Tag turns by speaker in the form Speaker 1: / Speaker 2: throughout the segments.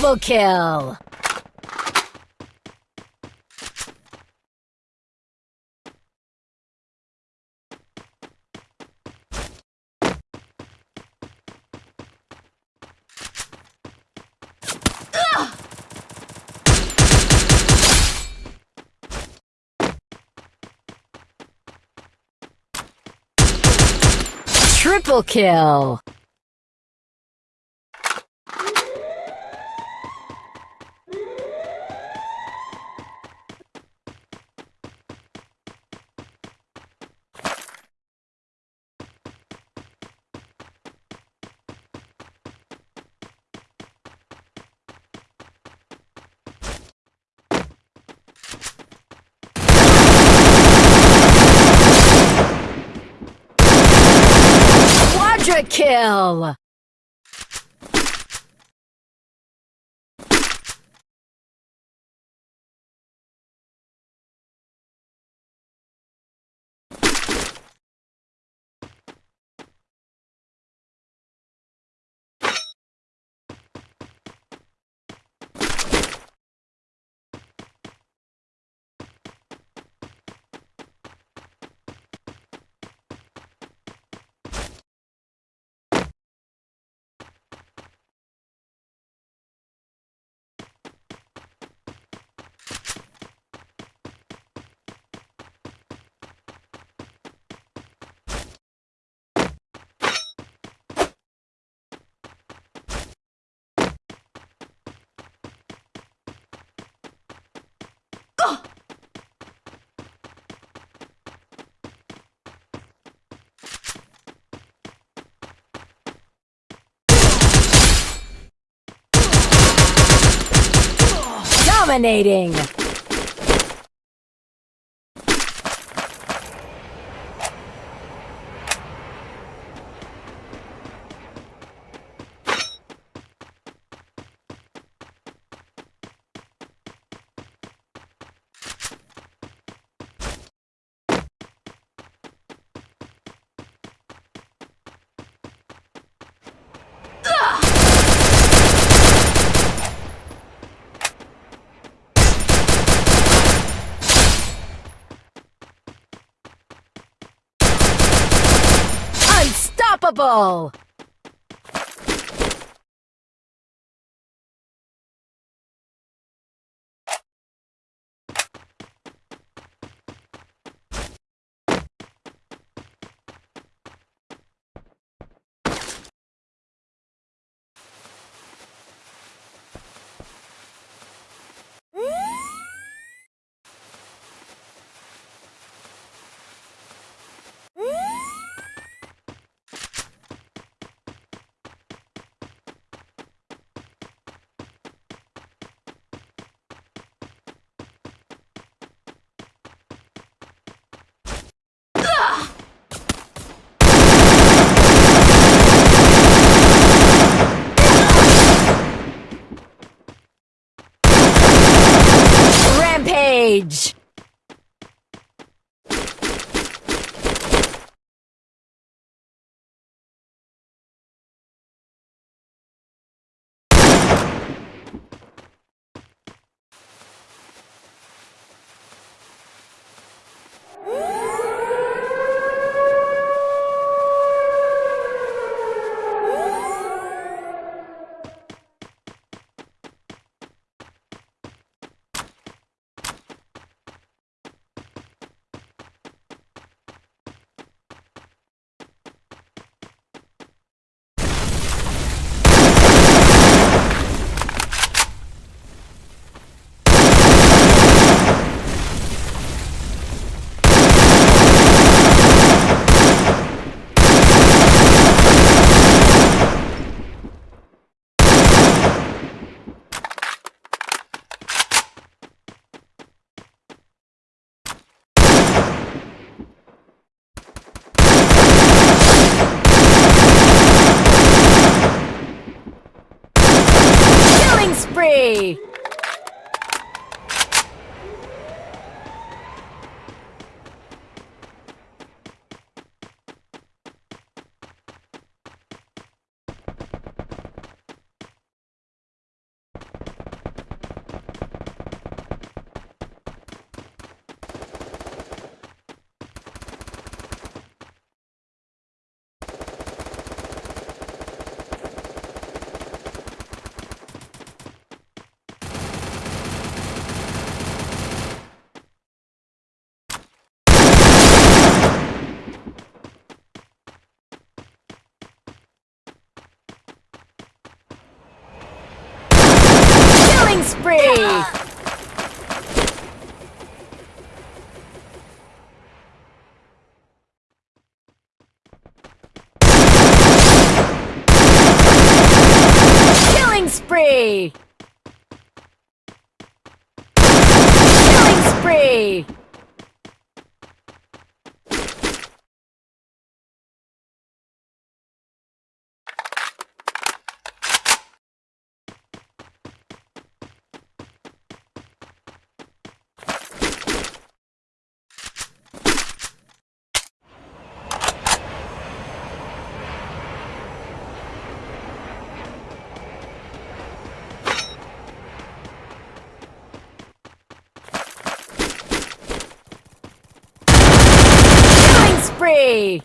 Speaker 1: Double kill! Triple kill! Quadra kill! Dominating! Unstoppable! Avery! Killing spree! Killing spree! Killing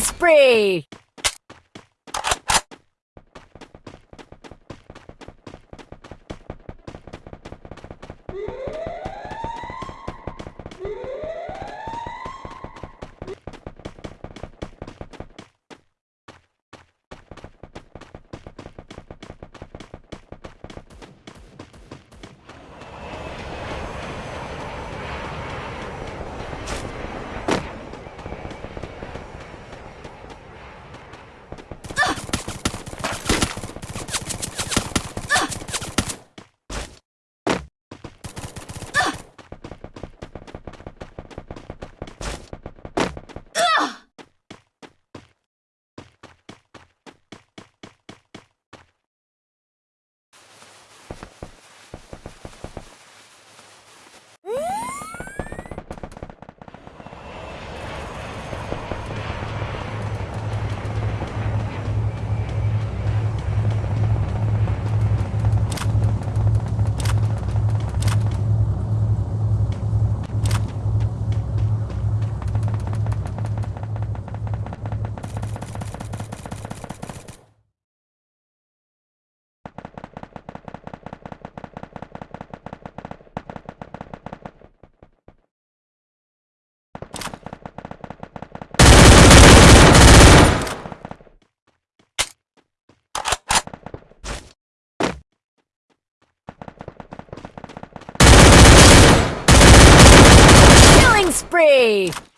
Speaker 1: spree! Hurry!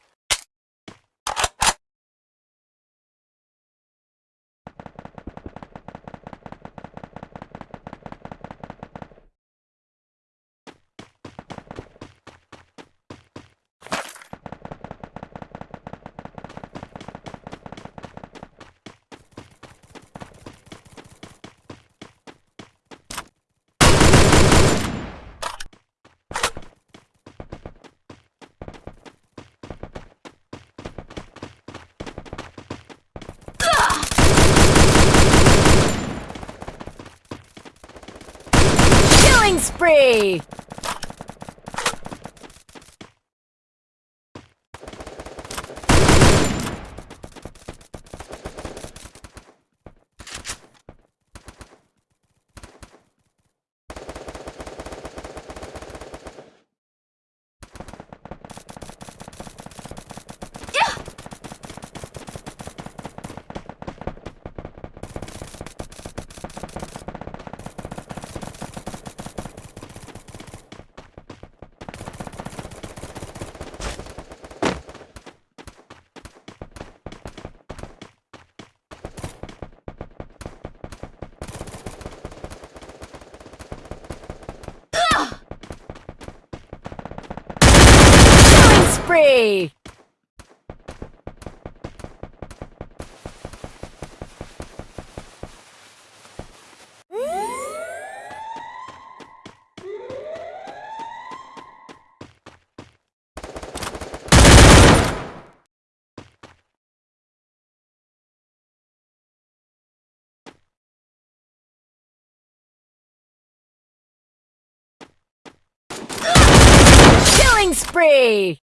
Speaker 1: Spree! Hurry! spree!